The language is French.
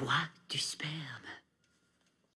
bois du sperme.